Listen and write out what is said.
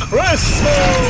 Christmas.